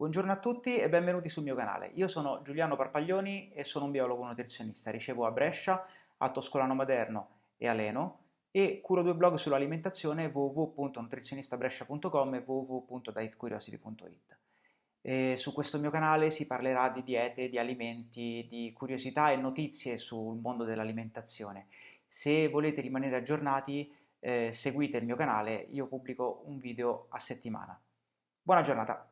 Buongiorno a tutti e benvenuti sul mio canale. Io sono Giuliano Parpaglioni e sono un biologo nutrizionista. Ricevo a Brescia, a Toscolano Maderno e a Leno e curo due blog sull'alimentazione www.nutrizionistabrescia.com e www.dietcuriosity.it. Su questo mio canale si parlerà di diete, di alimenti, di curiosità e notizie sul mondo dell'alimentazione. Se volete rimanere aggiornati eh, seguite il mio canale, io pubblico un video a settimana. Buona giornata!